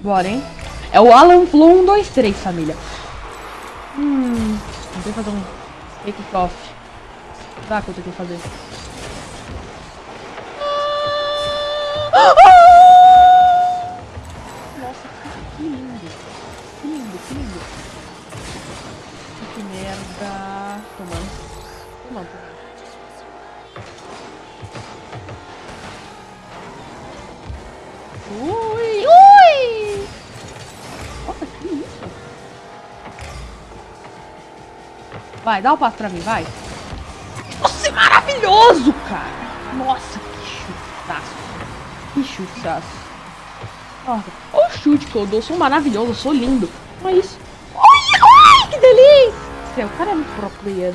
Bora, hein? É o Alan Flow 123, família. Hum, vou ter que fazer um take off. Dá que eu tenho que fazer. Nossa, Vai, dá o um passo pra mim, vai. Nossa, é maravilhoso, cara! Nossa, que chutaço. Que chutaço. Olha o chute que eu dou. Eu sou maravilhoso, eu sou lindo. Olha isso. Ui, que delícia! O cara é muito pro player.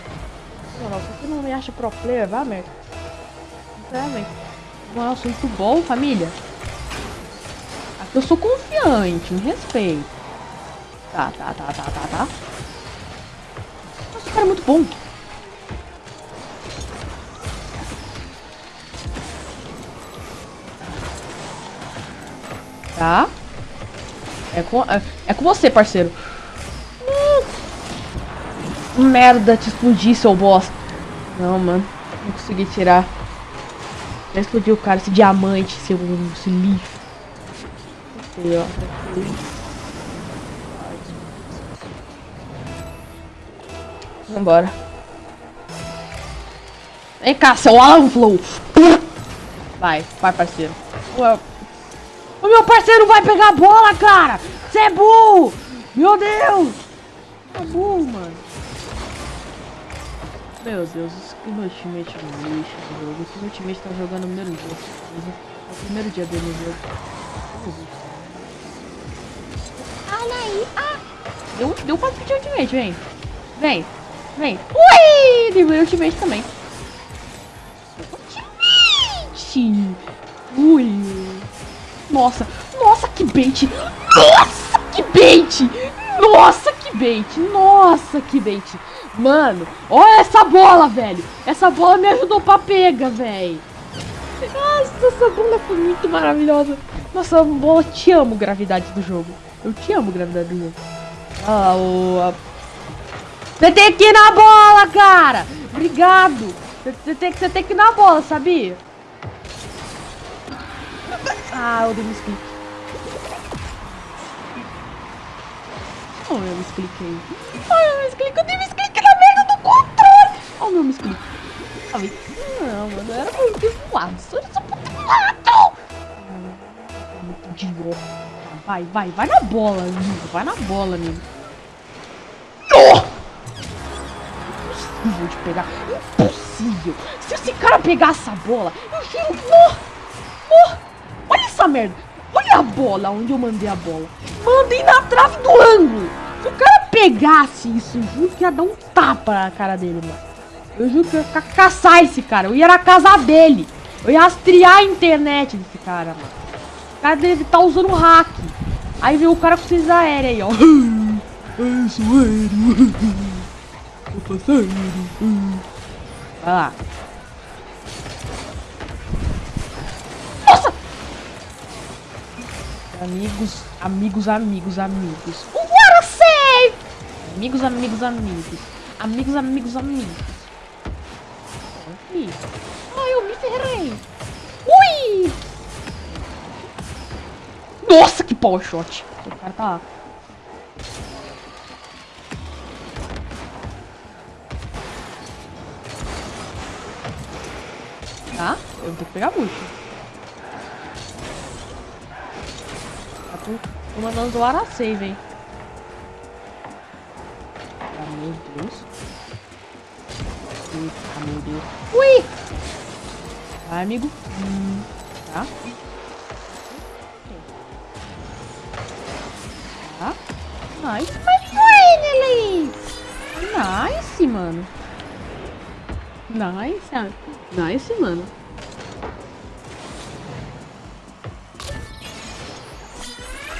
Não, você não me acha pro player, vá, merda. Sinceramente. Nossa, muito bom, família. Eu sou confiante, me respeito. Tá, tá, tá, tá, tá, tá. Cara é muito bom. Tá. É com, é, é com você, parceiro. Hum. Merda, te explodi, seu bosta. Não, mano. Não consegui tirar. Já explodiu o cara, esse diamante, seu, esse lixo aqui, ó. Aqui. Vambora. Vem cá, seu Alan Flow. Vai, vai, parceiro. O meu parceiro vai pegar a bola, cara. Você é burro. Meu Deus. É burro, mano. Meu Deus, que meu teammate é um lixo no jogo. Esse meu teammate tá jogando no primeiro dia. É o primeiro dia dele no jogo. Olha aí. Ah. Deu, deu quase pedir ultimate, vem. Vem. Vem. Ui! Deu ultimate também. Ultimate. Ui. Nossa. Nossa, que bait. Nossa, que bait. Nossa, que bait. Nossa, que bait. Mano, olha essa bola, velho. Essa bola me ajudou pra pega, velho. Nossa, essa bola foi muito maravilhosa. Nossa, bola, te amo, gravidade do jogo. Eu te amo, gravidade do jogo. Ah, o... Você tem que ir na bola, cara! Obrigado! Você tem, você tem que ir na bola, sabia? Ah, eu dei um split. Oh, eu me expliquei. Ai, eu me expliquei. Eu dei um split na merda do controle. Oh, meu me explique. Não, mano, era muito voado. Sou muito voado. Muito idiota. Vai, vai, vai na bola, amigo. Vai na bola, amigo. Impossível de pegar. Impossível. Se esse cara pegar essa bola, eu juro. Oh! Oh! Olha essa merda. Olha a bola, onde eu mandei a bola. Mandei na trave do ângulo. Se o cara pegasse isso, eu juro que ia dar um tapa na cara dele, mano. Eu juro que eu ia caçar esse cara. Eu ia na casa dele. Eu ia rastrear a internet desse cara, mano. O cara deve estar tá usando hack. Aí veio o cara com ciência aérea aí, ó. Eu sou aéreo. Eu faço aéreo. Vai lá. Nossa! Amigos, amigos, amigos, amigos. What a save! Amigos, amigos, amigos. Amigos, amigos, amigos. Ai, eu me ferrei. Ui! Nossa, que power shot. O cara tá... Tá? Eu vou ter que pegar. Tá com... Tô mandando zoar a save, hein. Ah, meu Deus. Eita, meu Deus. Ui! Vai, amigo. Hum, tá? Tá? Nice, my finally! Nice, mano. Nice, nice, mano.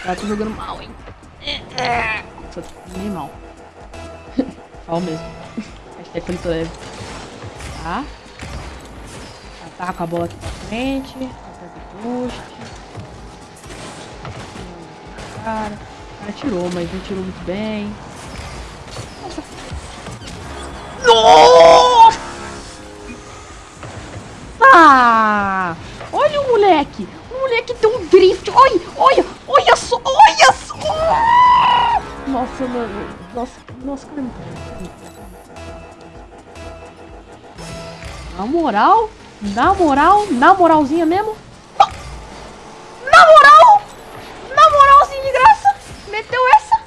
Tá, tô jogando mal, hein? Tô bem mal. Mal mesmo. Hashtag foi leve. Tá? Ataca a bola aqui pra frente. Ataca o boost. cara. O cara tirou, mas não tirou muito bem. Nossa! Nossa! Mano! Nossa, nossa, cara. Na moral, na moral, na moralzinha mesmo. Na moral! Na moralzinha de graça! Meteu essa!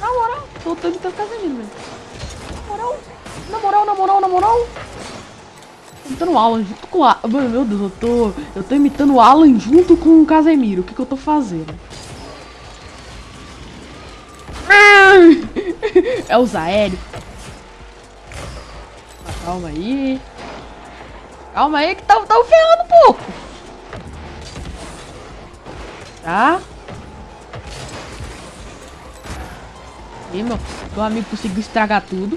Na moral, tô imitando o Casemiro mesmo. Na moral, na moral, na moral, imitando o Alan junto com. Mano, meu Deus, eu tô. Eu tô imitando o Alan junto com o Casemiro. O que, que eu tô fazendo? É o Zaélio. Calma aí. Calma aí que tá, tá ferrando um pouco. Tá? E meu, meu amigo conseguiu estragar tudo.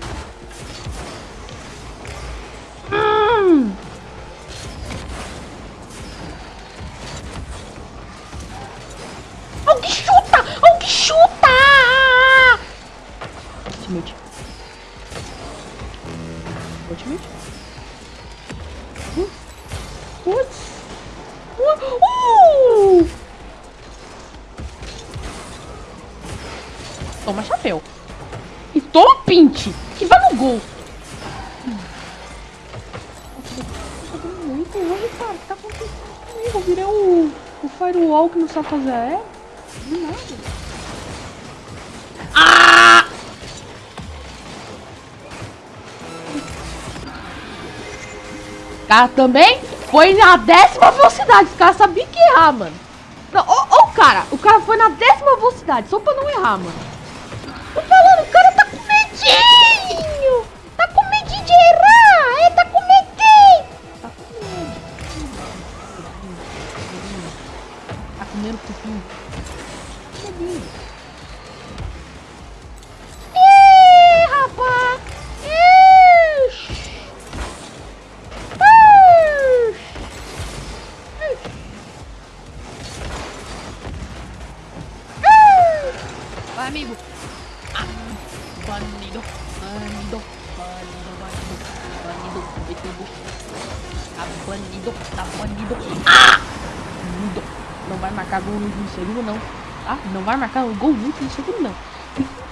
Ultimate. Ultimate. Putz. Uh! uh! Toma chapéu. E toma pinte. Que vai no gol. Muito hoje. O tá? Eu virei o, o firewall que não sabe fazer é? De nada. Cara, também foi na décima velocidade. Os caras sabiam que errar, mano. Não, ó, o cara. O cara foi na décima velocidade. Só pra não errar, mano. Banido, tá banido. Ah! Banido. Não vai marcar gol no último segundo, não. Ah, não vai marcar gol no último segundo, não.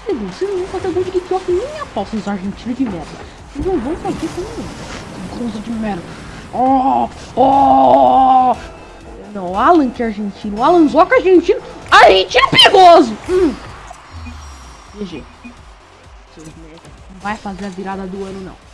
Segundo, vocês não vão fazer gol de kickoff nem aposta os argentinos de merda. Vocês não vão fazer não. Gols de merda. Oh, oh! Não, Alan que é argentino. Alan Zoca argentino. Argentino perigoso. Hum. GG. Não vai fazer a virada do ano, não.